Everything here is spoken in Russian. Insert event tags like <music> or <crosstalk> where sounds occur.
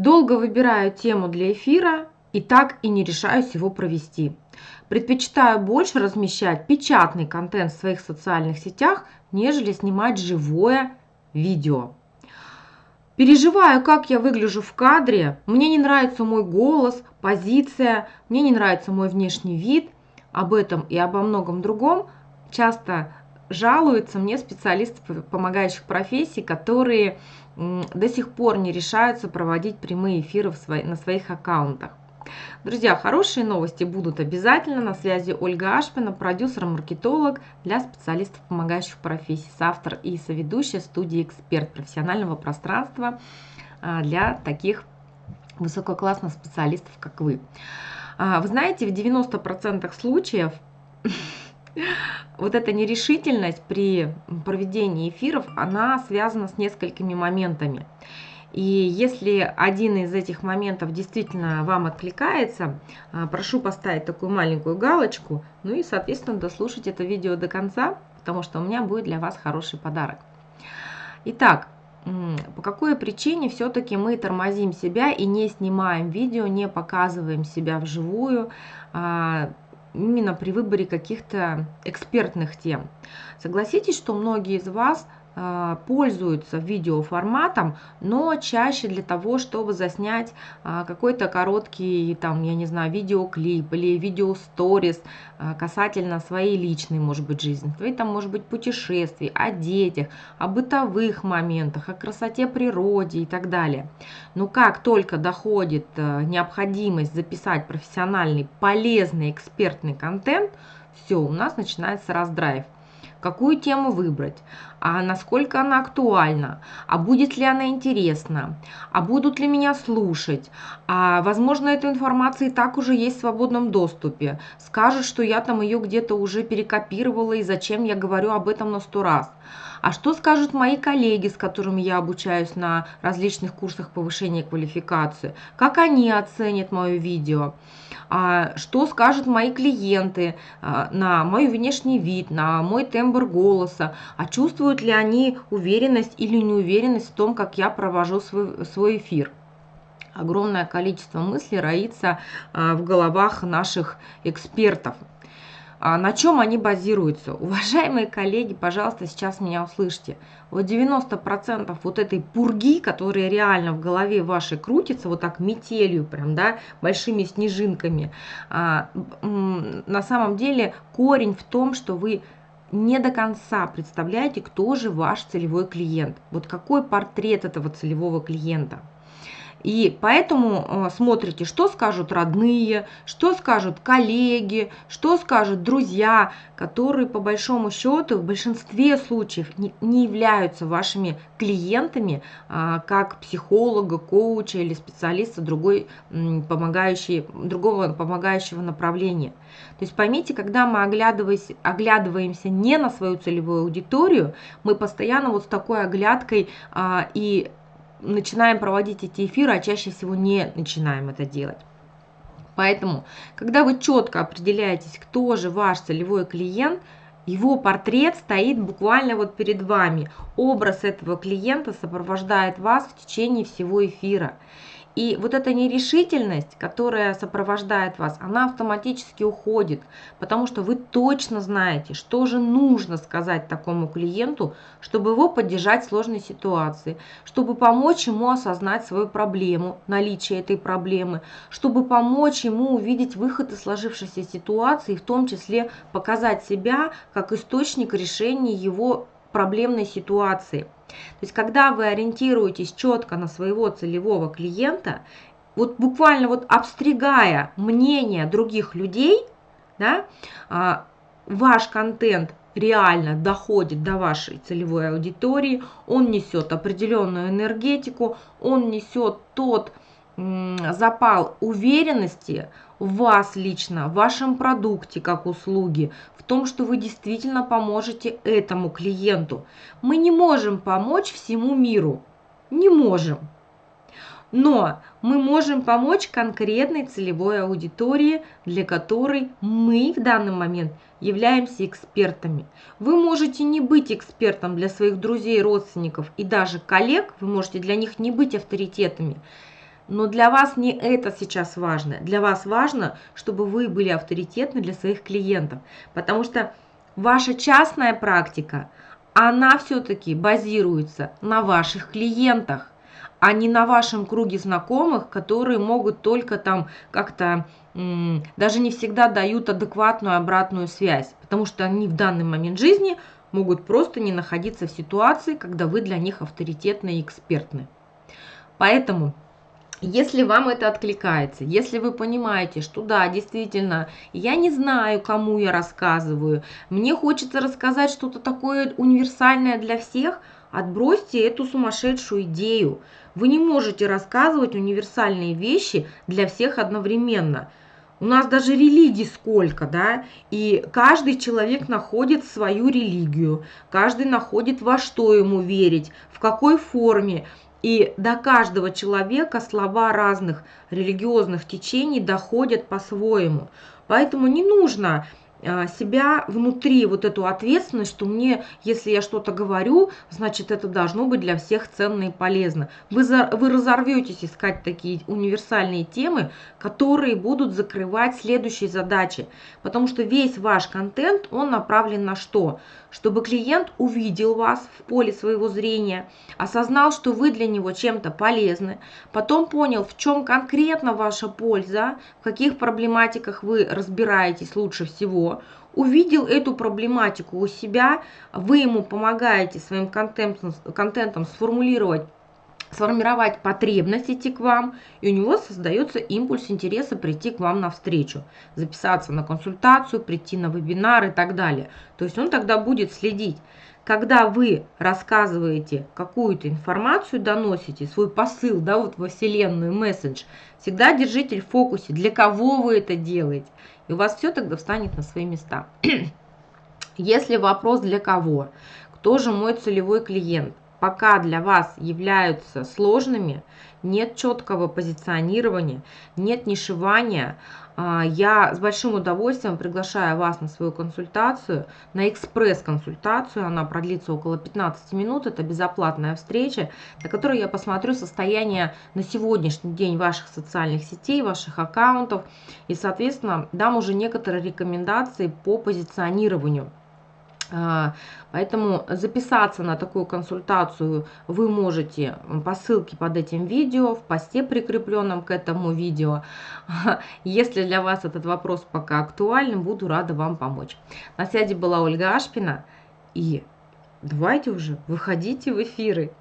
Долго выбираю тему для эфира и так и не решаюсь его провести. Предпочитаю больше размещать печатный контент в своих социальных сетях, нежели снимать живое видео. Переживаю, как я выгляжу в кадре. Мне не нравится мой голос, позиция, мне не нравится мой внешний вид. Об этом и обо многом другом часто жалуются мне специалисты помогающих профессий, которые до сих пор не решаются проводить прямые эфиры на своих аккаунтах. Друзья, хорошие новости будут обязательно. На связи Ольга Ашпина, продюсер-маркетолог для специалистов помогающих профессий, автор и соведущая студии «Эксперт» профессионального пространства а, для таких высококлассных специалистов, как вы. А, вы знаете, в 90% случаев <laughs> вот эта нерешительность при проведении эфиров, она связана с несколькими моментами. И если один из этих моментов действительно вам откликается, а, прошу поставить такую маленькую галочку, ну и, соответственно, дослушать это видео до конца, потому что у меня будет для вас хороший подарок. Итак, по какой причине все-таки мы тормозим себя и не снимаем видео, не показываем себя вживую, а, именно при выборе каких-то экспертных тем. Согласитесь, что многие из вас – пользуются видеоформатом, но чаще для того, чтобы заснять а, какой-то короткий, там, я не знаю, видеоклип или видеосторис а, касательно своей личной, может быть, жизни. Своей там, может быть, путешествий, о детях, о бытовых моментах, о красоте природе и так далее. Но как только доходит необходимость записать профессиональный, полезный, экспертный контент, все, у нас начинается раздрайв какую тему выбрать, а насколько она актуальна, а будет ли она интересна, а будут ли меня слушать, а возможно эта информация и так уже есть в свободном доступе, скажут, что я там ее где-то уже перекопировала и зачем я говорю об этом на сто раз. А что скажут мои коллеги, с которыми я обучаюсь на различных курсах повышения квалификации? Как они оценят мое видео? А что скажут мои клиенты а, на мой внешний вид, на мой тембр голоса? А чувствуют ли они уверенность или неуверенность в том, как я провожу свой, свой эфир? Огромное количество мыслей роится а, в головах наших экспертов. А на чем они базируются? Уважаемые коллеги, пожалуйста, сейчас меня услышьте. Вот 90% вот этой пурги, которая реально в голове вашей крутится, вот так метелью прям, да, большими снежинками, а, на самом деле корень в том, что вы не до конца представляете, кто же ваш целевой клиент. Вот какой портрет этого целевого клиента. И поэтому э, смотрите, что скажут родные, что скажут коллеги, что скажут друзья, которые по большому счету в большинстве случаев не, являются вашими клиентами, а, как психолога, коуча или специалиста другой, помогающей, другого помогающего направления. То есть поймите, когда мы оглядываемся не на свою целевую аудиторию, мы постоянно вот с такой оглядкой а, и начинаем проводить эти эфиры, а чаще всего не начинаем это делать. Поэтому, когда вы четко определяетесь, кто же ваш целевой клиент, его портрет стоит буквально вот перед вами. Образ этого клиента сопровождает вас в течение всего эфира. И вот эта нерешительность, которая сопровождает вас, она автоматически уходит, потому что вы точно знаете, что же нужно сказать такому клиенту, чтобы его поддержать в сложной ситуации, чтобы помочь ему осознать свою проблему, наличие этой проблемы, чтобы помочь ему увидеть выход из сложившейся ситуации, в том числе показать себя как источник решения его проблемной ситуации. То есть, когда вы ориентируетесь четко на своего целевого клиента, вот буквально вот обстригая мнение других людей, да, а, ваш контент реально доходит до вашей целевой аудитории, он несет определенную энергетику, он несет тот запал уверенности в вас лично, в вашем продукте как услуги, в том, что вы действительно поможете этому клиенту. Мы не можем помочь всему миру. Не можем. Но мы можем помочь конкретной целевой аудитории, для которой мы в данный момент являемся экспертами. Вы можете не быть экспертом для своих друзей, родственников и даже коллег, вы можете для них не быть авторитетами, Но для вас не это сейчас важно. Для вас важно, чтобы вы были авторитетны для своих клиентов. Потому что ваша частная практика, она все-таки базируется на ваших клиентах, а не на вашем круге знакомых, которые могут только там как-то даже не всегда дают адекватную обратную связь, потому что они в данный момент жизни могут просто не находиться в ситуации, когда вы для них авторитетны и экспертны. Поэтому если вам это откликается, если вы понимаете, что да, действительно, я не знаю, кому я рассказываю, мне хочется рассказать что-то такое универсальное для всех, отбросьте эту сумасшедшую идею. Вы не можете рассказывать универсальные вещи для всех одновременно. У нас даже религий сколько, да, и каждый человек находит свою религию, каждый находит во что ему верить, в какой форме. И до каждого человека слова разных религиозных течений доходят по-своему. Поэтому не нужно себя внутри вот эту ответственность, что мне, если я что-то говорю, значит это должно быть для всех ценно и полезно. Вы, за, вы разорветесь искать такие универсальные темы, которые будут закрывать следующие задачи. Потому что весь ваш контент, он направлен на что? Чтобы клиент увидел вас в поле своего зрения, осознал, что вы для него чем-то полезны, потом понял, в чем конкретно ваша польза, в каких проблематиках вы разбираетесь лучше всего, увидел эту проблематику у себя, вы ему помогаете своим контентом, контентом сформулировать сформировать потребность идти к вам, и у него создается импульс интереса прийти к вам навстречу, записаться на консультацию, прийти на вебинар и так далее. То есть он тогда будет следить. Когда вы рассказываете какую-то информацию, доносите свой посыл да, вот во Вселенную, месседж, всегда держите в фокусе, для кого вы это делаете. И у вас все тогда встанет на свои места. <clears throat> Если вопрос для кого, кто же мой целевой клиент, пока для вас являются сложными, нет четкого позиционирования, нет нишевания, а, я с большим удовольствием приглашаю вас на свою консультацию, на экспресс-консультацию. Она продлится около 15 минут. Это безоплатная встреча, на которой я посмотрю состояние на сегодняшний день ваших социальных сетей, ваших аккаунтов. И, соответственно, дам уже некоторые рекомендации по позиционированию поэтому записаться на такую консультацию вы можете по ссылке под этим видео, в посте, прикрепленном к этому видео. <laughs> Если для вас этот вопрос пока актуальным, буду рада вам помочь. На связи была Ольга Ашпина. И давайте уже, выходите в эфиры.